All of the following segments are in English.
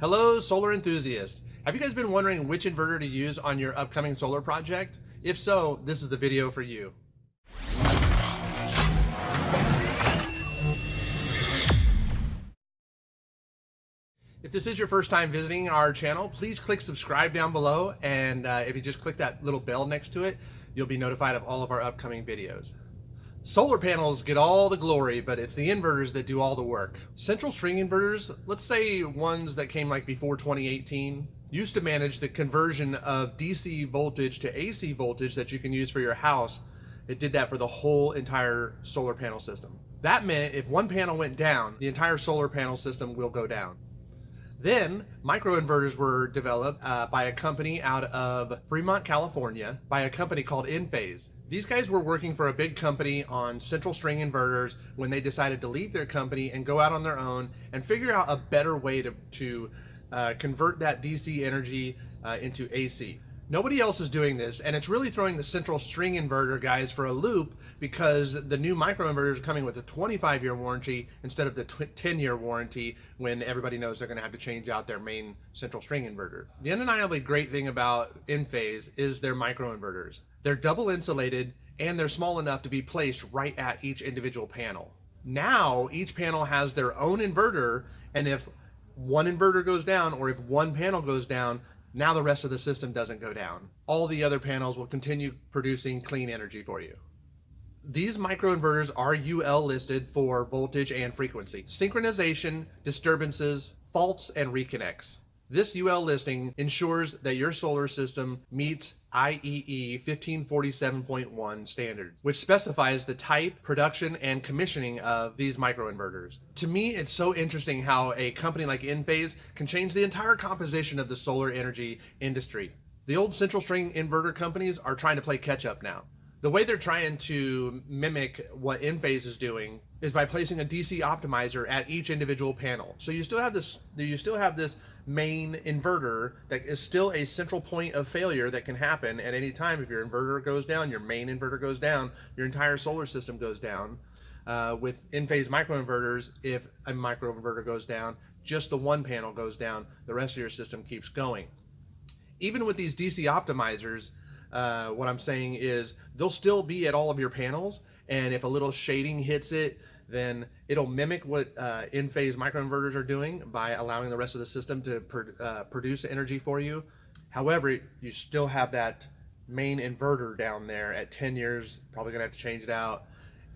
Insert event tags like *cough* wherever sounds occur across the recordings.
Hello, solar enthusiasts. Have you guys been wondering which inverter to use on your upcoming solar project? If so, this is the video for you. If this is your first time visiting our channel, please click subscribe down below. And uh, if you just click that little bell next to it, you'll be notified of all of our upcoming videos. Solar panels get all the glory, but it's the inverters that do all the work. Central string inverters, let's say ones that came like before 2018, used to manage the conversion of DC voltage to AC voltage that you can use for your house. It did that for the whole entire solar panel system. That meant if one panel went down, the entire solar panel system will go down. Then microinverters were developed uh, by a company out of Fremont, California, by a company called Enphase. These guys were working for a big company on central string inverters when they decided to leave their company and go out on their own and figure out a better way to, to uh, convert that DC energy uh, into AC. Nobody else is doing this, and it's really throwing the central string inverter guys for a loop because the new microinverters are coming with a 25 year warranty instead of the 10 year warranty when everybody knows they're going to have to change out their main central string inverter. The undeniably great thing about Enphase is their microinverters. They're double insulated and they're small enough to be placed right at each individual panel. Now each panel has their own inverter and if one inverter goes down or if one panel goes down, now the rest of the system doesn't go down. All the other panels will continue producing clean energy for you. These microinverters are UL listed for voltage and frequency, synchronization, disturbances, faults, and reconnects. This UL listing ensures that your solar system meets IEE 1547.1 standards, which specifies the type, production, and commissioning of these microinverters. To me, it's so interesting how a company like Enphase can change the entire composition of the solar energy industry. The old central string inverter companies are trying to play catch up now. The way they're trying to mimic what Enphase is doing is by placing a DC optimizer at each individual panel. So you still have this you still have this main inverter that is still a central point of failure that can happen at any time. If your inverter goes down, your main inverter goes down, your entire solar system goes down. Uh, with Enphase microinverters, if a microinverter goes down, just the one panel goes down, the rest of your system keeps going. Even with these DC optimizers, uh, what I'm saying is they'll still be at all of your panels, and if a little shading hits it, then it'll mimic what uh, Enphase microinverters are doing by allowing the rest of the system to uh, produce energy for you. However, you still have that main inverter down there at 10 years, probably gonna have to change it out.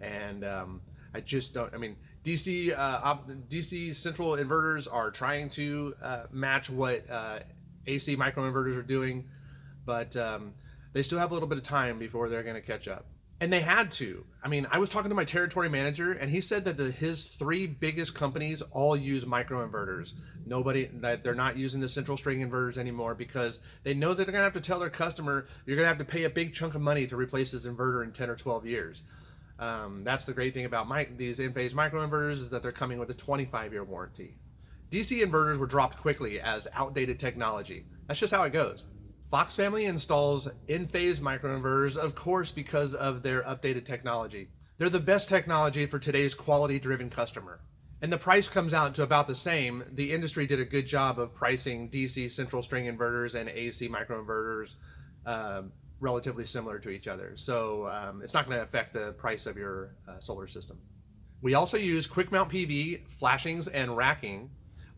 And um, I just don't, I mean, DC, uh, DC central inverters are trying to uh, match what uh, AC microinverters are doing, but um, they still have a little bit of time before they're gonna catch up and they had to. I mean, I was talking to my territory manager, and he said that the, his three biggest companies all use microinverters. Nobody that they're not using the central string inverters anymore because they know that they're gonna have to tell their customer you're gonna have to pay a big chunk of money to replace this inverter in 10 or 12 years. Um, that's the great thing about my, these Enphase microinverters is that they're coming with a 25-year warranty. DC inverters were dropped quickly as outdated technology. That's just how it goes. Fox Family installs Enphase microinverters, of course, because of their updated technology. They're the best technology for today's quality-driven customer. And the price comes out to about the same. The industry did a good job of pricing DC central string inverters and AC microinverters uh, relatively similar to each other. So um, it's not going to affect the price of your uh, solar system. We also use quick mount PV, flashings, and racking.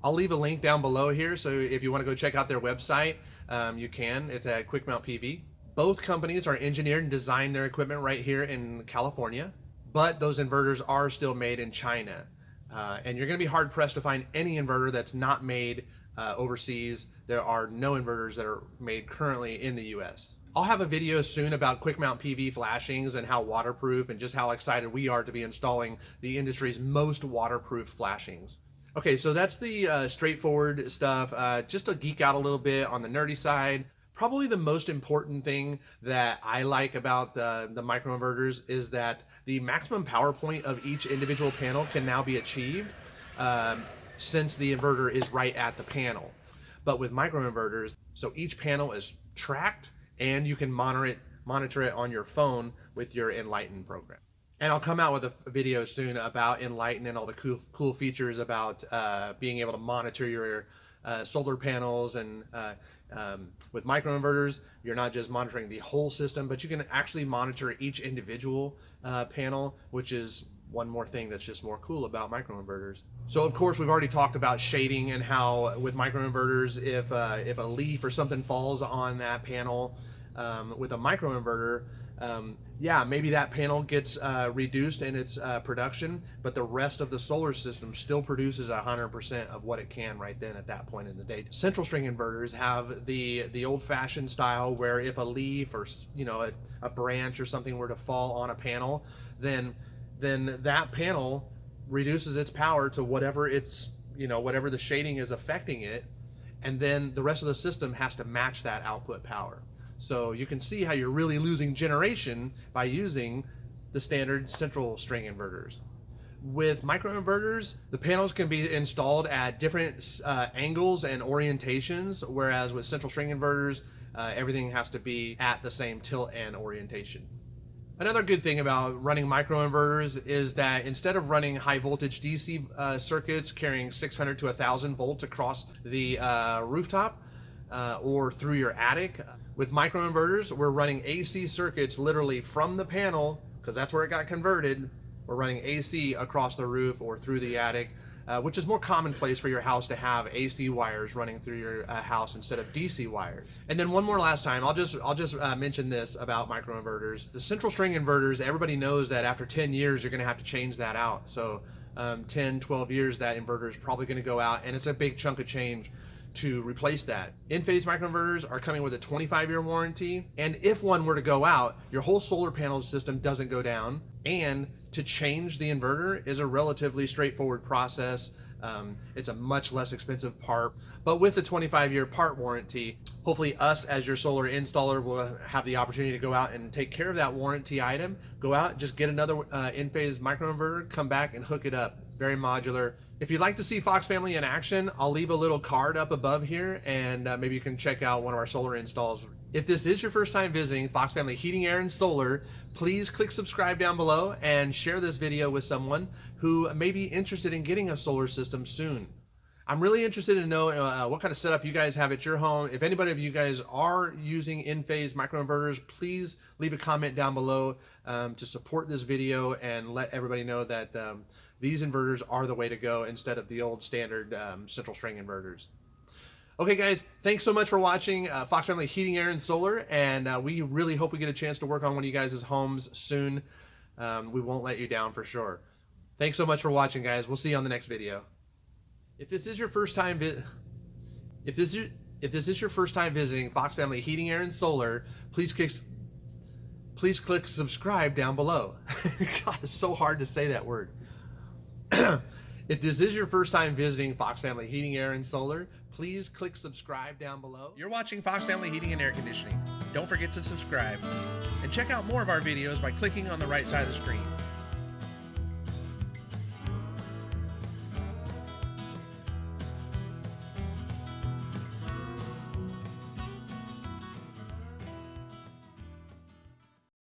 I'll leave a link down below here, so if you want to go check out their website, um, you can. It's at Quick Mount PV. Both companies are engineered and designed their equipment right here in California, but those inverters are still made in China. Uh, and you're going to be hard pressed to find any inverter that's not made uh, overseas. There are no inverters that are made currently in the US. I'll have a video soon about quick mount PV flashings and how waterproof and just how excited we are to be installing the industry's most waterproof flashings. Okay, so that's the uh, straightforward stuff. Uh, just to geek out a little bit on the nerdy side, probably the most important thing that I like about the, the microinverters is that the maximum power point of each individual panel can now be achieved um, since the inverter is right at the panel. But with microinverters, so each panel is tracked and you can monitor it, monitor it on your phone with your Enlighten program and I'll come out with a video soon about Enlighten and all the cool, cool features about uh, being able to monitor your uh, solar panels and uh, um, with microinverters, you're not just monitoring the whole system, but you can actually monitor each individual uh, panel, which is one more thing that's just more cool about microinverters. So of course we've already talked about shading and how with microinverters, if uh, if a leaf or something falls on that panel um, with a microinverter, um, yeah, maybe that panel gets uh, reduced in its uh, production, but the rest of the solar system still produces 100% of what it can right then at that point in the day. Central string inverters have the the old-fashioned style where if a leaf or you know a, a branch or something were to fall on a panel, then then that panel reduces its power to whatever it's you know whatever the shading is affecting it, and then the rest of the system has to match that output power. So you can see how you're really losing generation by using the standard central string inverters. With microinverters, the panels can be installed at different uh, angles and orientations, whereas with central string inverters, uh, everything has to be at the same tilt and orientation. Another good thing about running microinverters is that instead of running high voltage DC uh, circuits carrying 600 to 1000 volts across the uh, rooftop uh, or through your attic, with microinverters, we're running AC circuits literally from the panel, because that's where it got converted. We're running AC across the roof or through the attic, uh, which is more commonplace for your house to have AC wires running through your uh, house instead of DC wires. And then one more last time, I'll just I'll just uh, mention this about microinverters. The central string inverters, everybody knows that after 10 years you're to have to change that out. So um, 10, 12 years that inverter is probably to go out, and it's a big chunk of change to replace that. Enphase microinverters are coming with a 25-year warranty, and if one were to go out, your whole solar panel system doesn't go down, and to change the inverter is a relatively straightforward process. Um, it's a much less expensive part, but with the 25-year part warranty, hopefully us as your solar installer will have the opportunity to go out and take care of that warranty item. Go out, just get another uh, Enphase microinverter, come back and hook it up. Very modular, if you'd like to see Fox Family in action, I'll leave a little card up above here and uh, maybe you can check out one of our solar installs. If this is your first time visiting Fox Family Heating, Air, and Solar, please click subscribe down below and share this video with someone who may be interested in getting a solar system soon. I'm really interested to know uh, what kind of setup you guys have at your home. If anybody of you guys are using Enphase microinverters, please leave a comment down below um, to support this video and let everybody know that um, these inverters are the way to go instead of the old standard um, central string inverters. Okay, guys, thanks so much for watching uh, Fox Family Heating, Air, and Solar, and uh, we really hope we get a chance to work on one of you guys' homes soon. Um, we won't let you down for sure. Thanks so much for watching, guys. We'll see you on the next video. If this is your first time, if this is if this is your first time visiting Fox Family Heating, Air, and Solar, please click please click subscribe down below. *laughs* God, it's so hard to say that word. *clears throat* if this is your first time visiting Fox Family Heating, Air, and Solar, please click subscribe down below. You're watching Fox Family Heating and Air Conditioning. Don't forget to subscribe. And check out more of our videos by clicking on the right side of the screen.